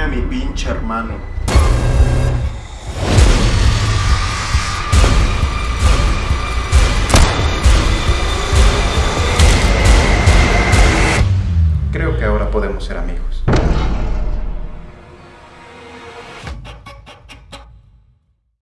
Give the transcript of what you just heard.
a mi pinche hermano. Creo que ahora podemos ser amigos.